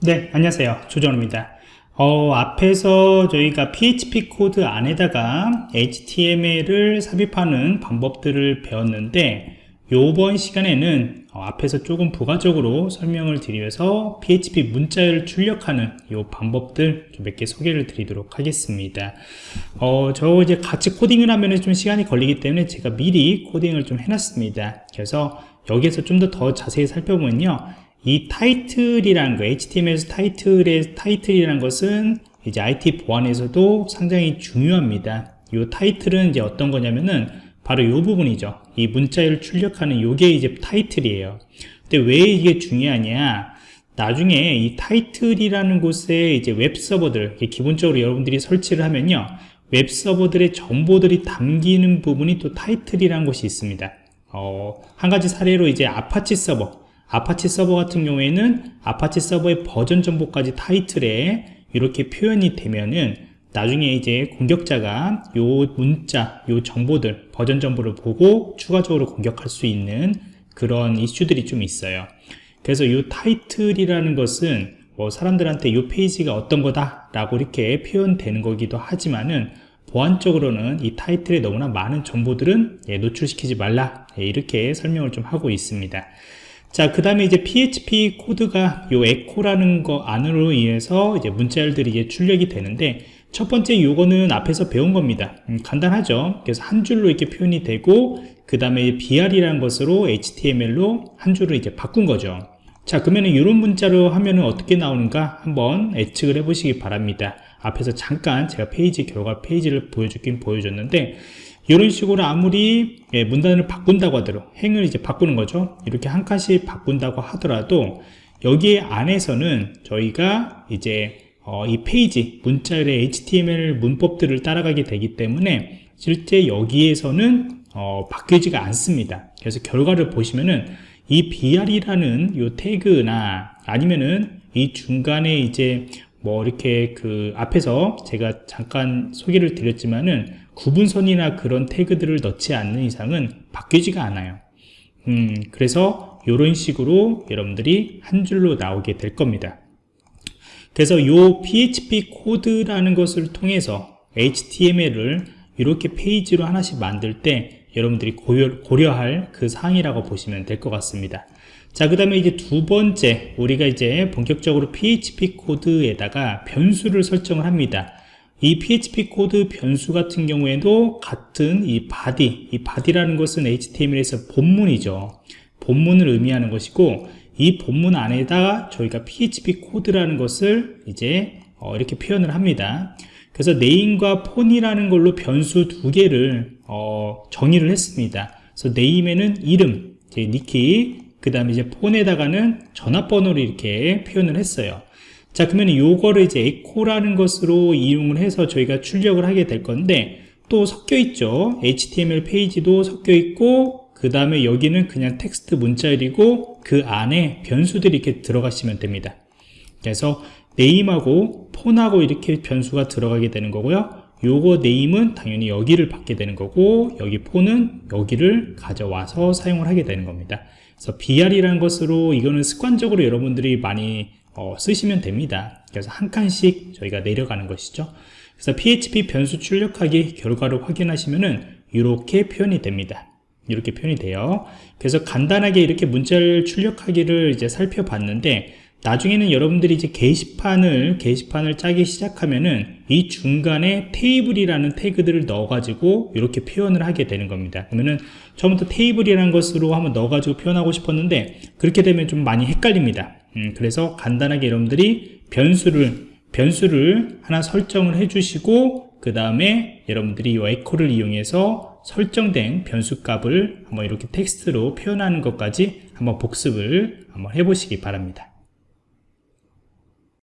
네, 안녕하세요. 조정호입니다. 어, 앞에서 저희가 PHP 코드 안에다가 HTML을 삽입하는 방법들을 배웠는데 이번 시간에는 어, 앞에서 조금 부가적으로 설명을 드리면서 PHP 문자를 출력하는 이 방법들 몇개 소개를 드리도록 하겠습니다. 어, 저 이제 같이 코딩을 하면 좀 시간이 걸리기 때문에 제가 미리 코딩을 좀 해놨습니다. 그래서 여기에서 좀 더더 자세히 살펴보면요. 이 타이틀이라는 거, HTML에서 타이틀의 타이틀이라는 것은 이제 IT 보안에서도 상당히 중요합니다. 이 타이틀은 이제 어떤 거냐면은 바로 이 부분이죠. 이 문자를 출력하는 요게 이제 타이틀이에요. 근데 왜 이게 중요하냐? 나중에 이 타이틀이라는 곳에 이제 웹 서버들, 기본적으로 여러분들이 설치를 하면요. 웹 서버들의 정보들이 담기는 부분이 또 타이틀이라는 곳이 있습니다. 어, 한 가지 사례로 이제 아파치 서버, 아파치 서버 같은 경우에는 아파치 서버의 버전 정보까지 타이틀에 이렇게 표현이 되면은 나중에 이제 공격자가 요 문자, 요 정보들, 버전 정보를 보고 추가적으로 공격할 수 있는 그런 이슈들이 좀 있어요. 그래서 요 타이틀이라는 것은 뭐 사람들한테 요 페이지가 어떤 거다 라고 이렇게 표현되는 거기도 하지만은 보안적으로는 이 타이틀에 너무나 많은 정보들은 예, 노출시키지 말라 예, 이렇게 설명을 좀 하고 있습니다. 자, 그 다음에 이제 PHP 코드가 요 echo라는 거 안으로 인해서 이제 문자열들이 이제 출력이 되는데 첫 번째 요거는 앞에서 배운 겁니다. 음, 간단하죠. 그래서 한 줄로 이렇게 표현이 되고 그 다음에 BR이라는 것으로 HTML로 한 줄을 이제 바꾼 거죠. 자, 그러면은 이런 문자로 하면은 어떻게 나오는가 한번 예측을 해보시기 바랍니다. 앞에서 잠깐 제가 페이지 결과 페이지를 보여주긴 보여줬는데 이런 식으로 아무리 예, 문단을 바꾼다고 하더라도 행을 이제 바꾸는 거죠. 이렇게 한 칸씩 바꾼다고 하더라도 여기에 안에서는 저희가 이제 어, 이 페이지 문자열의 HTML 문법들을 따라가게 되기 때문에 실제 여기에서는 어, 바뀌지가 않습니다. 그래서 결과를 보시면은 이 br이라는 이 태그나 아니면은 이 중간에 이제 뭐 이렇게 그 앞에서 제가 잠깐 소개를 드렸지만은 구분선이나 그런 태그들을 넣지 않는 이상은 바뀌지가 않아요. 음, 그래서 이런 식으로 여러분들이 한 줄로 나오게 될 겁니다. 그래서 이 PHP 코드라는 것을 통해서 HTML을 이렇게 페이지로 하나씩 만들 때 여러분들이 고려할 그 사항이라고 보시면 될 것 같습니다. 자, 그 다음에 이제 두 번째, 우리가 이제 본격적으로 PHP 코드에다가 변수를 설정을 합니다. 이 PHP 코드 변수 같은 경우에도 같은 이 body, 이 body라는 것은 HTML에서 본문이죠. 본문을 의미하는 것이고 이 본문 안에다가 저희가 PHP 코드라는 것을 이제 어 이렇게 표현을 합니다. 그래서 name과 phone이라는 걸로 변수 두 개를 어 정의를 했습니다. 그래서 name에는 이름, 이제 니키, 그 다음에 이제 phone에다가는 전화번호를 이렇게 표현을 했어요. 자 그러면 요거를 이제 echo라는 것으로 이용을 해서 저희가 출력을 하게 될 건데 또 섞여 있죠. HTML 페이지도 섞여 있고 그 다음에 여기는 그냥 텍스트 문자열이고 그 안에 변수들이 이렇게 들어가시면 됩니다. 그래서 네임하고 폰하고 이렇게 변수가 들어가게 되는 거고요. 요거 네임은 당연히 여기를 받게 되는 거고 여기 폰은 여기를 가져와서 사용을 하게 되는 겁니다. 그래서 BR이라는 것으로 이거는 습관적으로 여러분들이 많이 어, 쓰시면 됩니다. 그래서 한 칸씩 저희가 내려가는 것이죠. 그래서 PHP 변수 출력하기 결과를 확인하시면은 이렇게 표현이 됩니다. 이렇게 표현이 돼요. 그래서 간단하게 이렇게 문자를 출력하기를 이제 살펴봤는데 나중에는 여러분들이 이제 게시판을 게시판을 짜기 시작하면은 이 중간에 테이블이라는 태그들을 넣어 가지고 이렇게 표현을 하게 되는 겁니다. 그러면은 처음부터 테이블이라는 것으로 한번 넣어 가지고 표현하고 싶었는데 그렇게 되면 좀 많이 헷갈립니다 음, 그래서 간단하게 여러분들이 변수를 변수를 하나 설정을 해주시고 그 다음에 여러분들이 이 에코를 이용해서 설정된 변수 값을 한번 이렇게 텍스트로 표현하는 것까지 한번 복습을 한번 해보시기 바랍니다